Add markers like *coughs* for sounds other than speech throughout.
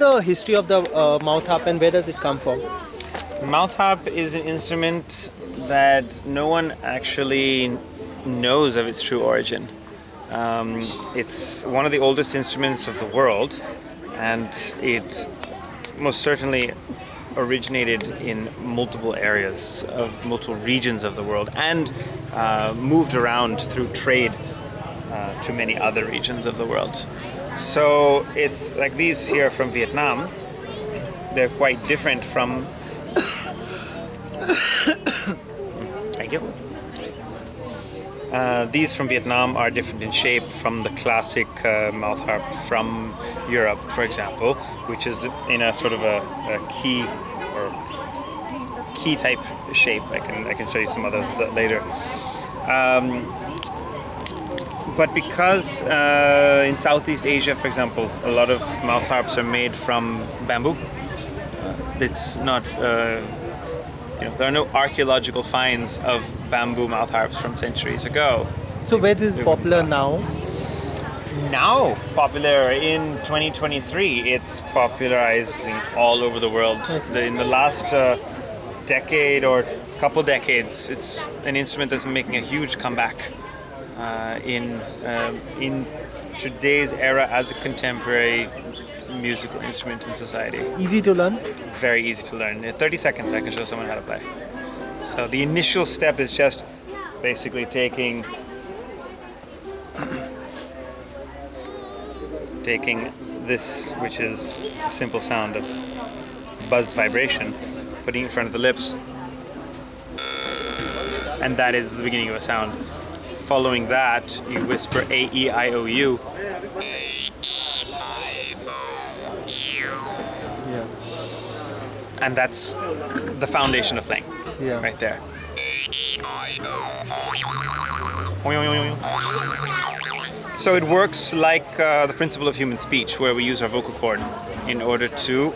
The history of the uh, mouth harp and where does it come from? Mouth harp is an instrument that no one actually knows of its true origin. Um, it's one of the oldest instruments of the world, and it most certainly originated in multiple areas of multiple regions of the world and uh, moved around through trade uh, to many other regions of the world. So it's like these here from Vietnam. They're quite different from. *coughs* Thank you. Uh, these from Vietnam are different in shape from the classic uh, mouth harp from Europe, for example, which is in a sort of a, a key or key type shape. I can I can show you some others later. Um, but because uh, in Southeast Asia, for example, a lot of mouth harps are made from bamboo, uh, it's not, uh, you know, there are no archaeological finds of bamboo mouth harps from centuries ago. So where is it popular now? Now popular in 2023, it's popularizing all over the world. The, in the last uh, decade or couple decades, it's an instrument that's making a huge comeback in um, in today's era as a contemporary musical instrument in society. Easy to learn? Very easy to learn. In 30 seconds I can show someone how to play. So the initial step is just basically taking taking this, which is a simple sound of buzz vibration, putting it in front of the lips, and that is the beginning of a sound. Following that, you whisper A, E, I, O, U. Yeah. And that's the foundation of playing. Yeah. Right there. So it works like uh, the principle of human speech, where we use our vocal cord in order to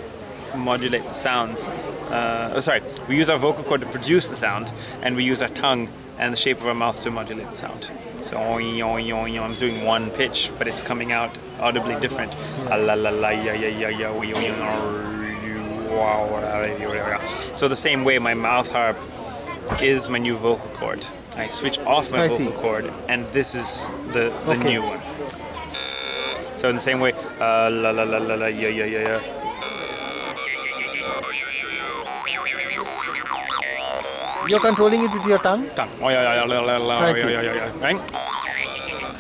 modulate the sounds. Uh, oh, sorry, we use our vocal cord to produce the sound, and we use our tongue and the shape of our mouth to modulate the sound. So I'm doing one pitch, but it's coming out audibly different. So the same way, my mouth harp is my new vocal cord. I switch off my vocal cord, and this is the the Okay. new one. So in the same way, uh, la la la la la yeah yeah yeah yeah. You're controlling it with your tongue? Done. Oh, yeah, yeah, yeah, yeah, yeah, yeah, yeah, yeah, yeah, Right?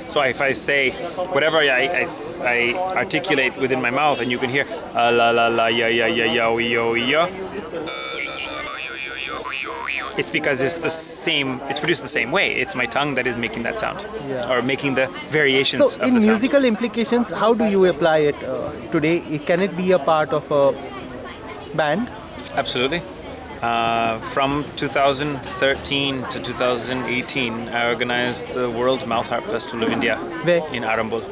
So if I say whatever I I articulate within my mouth and you can hear uh, la la la yeah yeah yeah yo yo yo it's because it's the same it's produced the same way it's my tongue that is making that sound Yeah. or making the variations So of in the sound musical implications, how do you apply it uh, today? Can it be a part of a band? Absolutely. Uh, from 2013 to 2018, I organized the World Mouth Harp Festival of India Where? in Arambol,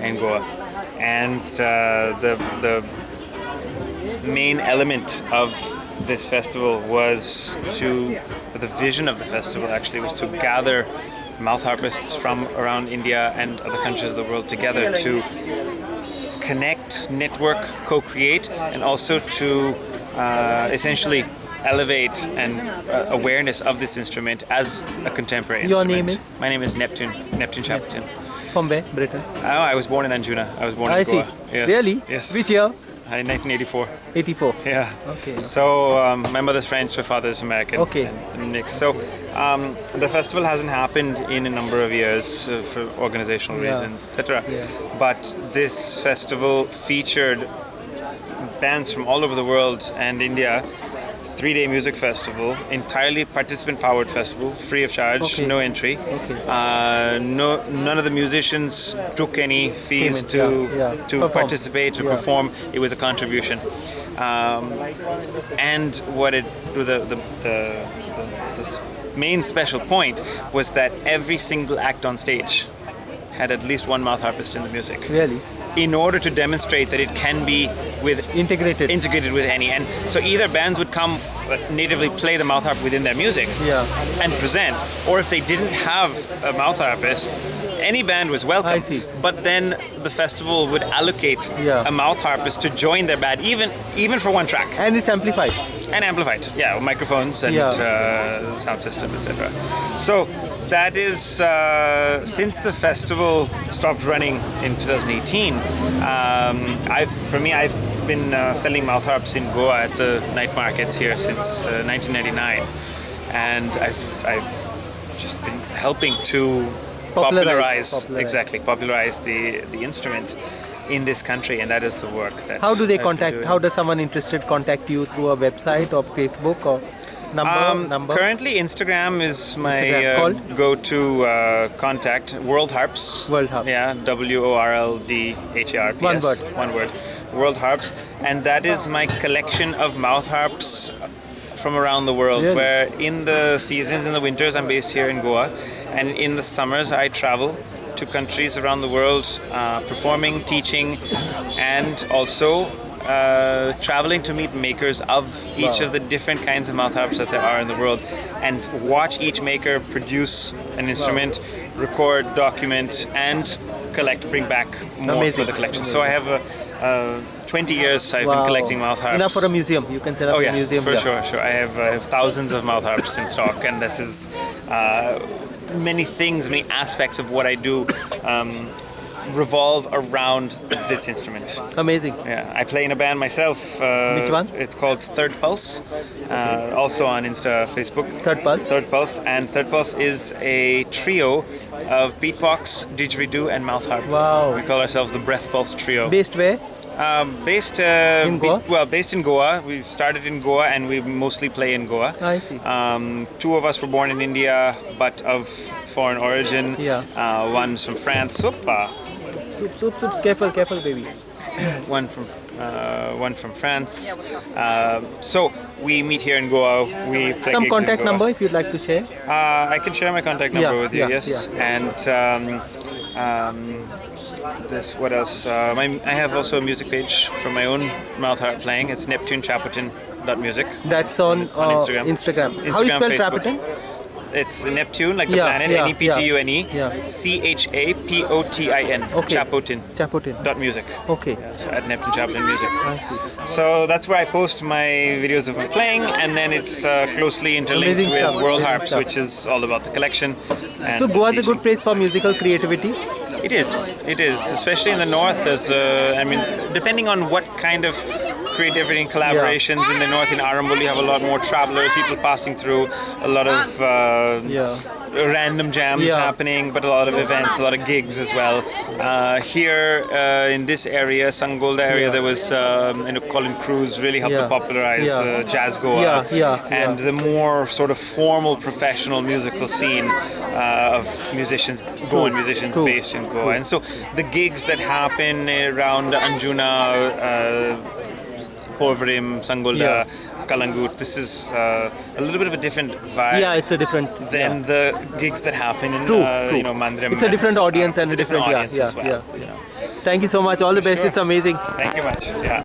in Goa. And uh, the, the main element of this festival was to, the vision of the festival actually was to gather mouth harpists from around India and other countries of the world together to connect, network, co-create, and also to uh, essentially elevate and uh, awareness of this instrument as a contemporary instrument. Your instrument. name is? My name is Neptune, Neptune Chapotin. From where? Britain? Oh, I was born in Anjuna. I was born I in see. Goa. Yes. Really? Yes. Which year? Uh, In 1984. 84. Yeah. Okay. So um, my mother's French, my father's American. Okay. Mixed. So um, the festival hasn't happened in a number of years uh, for organizational Yeah. reasons, etc. Yeah. But this festival featured bands from all over the world and India. Three-day music festival, entirely participant-powered festival, free of charge, Okay. no entry. Okay. Uh, no, none of the musicians took any fees Payment, to yeah, yeah. to Perform. participate to Yeah. perform. It was a contribution, um, and what it the the, the, the, the main special point was that every single act on stage had at least one mouth harpist in the music. Really? In order to demonstrate that it can be with Integrated. integrated with any. And so either bands would come uh, natively play the mouth harp within their music Yeah. and present, or if they didn't have a mouth harpist, any band was welcome. I see. But then the festival would allocate Yeah. a mouth harpist to join their band, even even for one track, and it's amplified. and amplified. Yeah, microphones and Yeah. uh, sound system, etc. So that is uh, since the festival stopped running in 2018. Um, I've, for me, I've been uh, selling mouth harps in Goa at the night markets here since uh, 1999, and I've I've just been helping to Popularize- popularize, popularize. exactly popularize the the instrument in this country, and that is the work that. How do they I've contact? How does someone interested contact you through a website or Facebook or number? Um, number. Currently, Instagram is my Instagram uh, go-to uh, contact. World Harps. World Harps. Yeah, W O R L D H A R P S. One word. One word. World Harps, and that is my collection of mouth harps from around the world. Really? Where in the seasons, in the winters, I'm based here in Goa, and in the summers, I travel to countries around the world, uh, performing, teaching, and also. Uh, traveling to meet makers of each Wow. of the different kinds of mouth harps that there are in the world and watch each maker produce an instrument, record, document, and collect, bring back more Amazing. for the collection. So I have a, uh, 20 years I've been collecting mouth harps. Enough for a museum. You can set up Oh a yeah, museum. for there. sure, sure. I have, I have thousands of mouth harps in stock, and this is uh, many things, many aspects of what I do um, revolve around this instrument. Amazing. Yeah, I play in a band myself. Uh, Which one? It's called Third Pulse, uh, also on Insta, Facebook. Third Pulse. Third Pulse, and Third Pulse is a trio of beatbox, didgeridoo, and mouth harp. Wow. We call ourselves the Breath Pulse Trio. Based where? Um, based uh, In Goa? be- well, based in Goa. We started in Goa, and we mostly play in Goa. I see. Um, two of us were born in India, but of foreign origin. Yeah. Uh, one's from France. Opa. Soup, soup, soup. Careful, careful, baby. one from uh, one from France. Uh, so we meet here in Goa. We play Some contact number if you'd like to share. Uh, I can share my contact number Yeah, with you. yeah, yes, and um, um, this what else? Uh, my, I have also a music page from my own mouth harp playing. It's Neptune Music. That's on, on uh, Instagram. Instagram. How you spell Facebook. It's Neptune, like the Yeah, planet. yeah, N e p t u n e. yeah. C h a p o t i n. Okay. Chapotin. Chapotin. Dot music. Okay. So at Neptune Chapotin Music. I see. So that's where I post my videos of me playing, and then it's uh, closely interlinked Amazing with stuff, World amazing Harps, stuff. which is all about the collection. So Goa is a good place for musical creativity. It is. It is, especially in the north. There's, uh, I mean, depending on what kind of creativity and collaborations in the north, in Arambol, you have a lot more travelers, people passing through, a lot of uh, Yeah. random jams Yeah. happening, but a lot of events, a lot of gigs as well. Uh, here uh, in this area, Sangolda area, Yeah. there was um, you know Colin Cruz really helped Yeah. to popularize Yeah. uh, jazz Goa, Yeah, yeah, and yeah. the more sort of formal professional musical scene uh, of musicians, Goan musicians True. based in Goa, and so the gigs that happen around Anjuna. Uh, Sangolda, Yeah. Calangute. This is uh, a little bit of a different vibe Yeah, it's a different. than yeah. the gigs that happen in True, uh, true. you know Mandrem. It's a different audience and it's a different, different- yeah, audience yeah, as well. yeah. You know. Thank you so much. All the best. Sure. It's amazing. Thank you much. Yeah.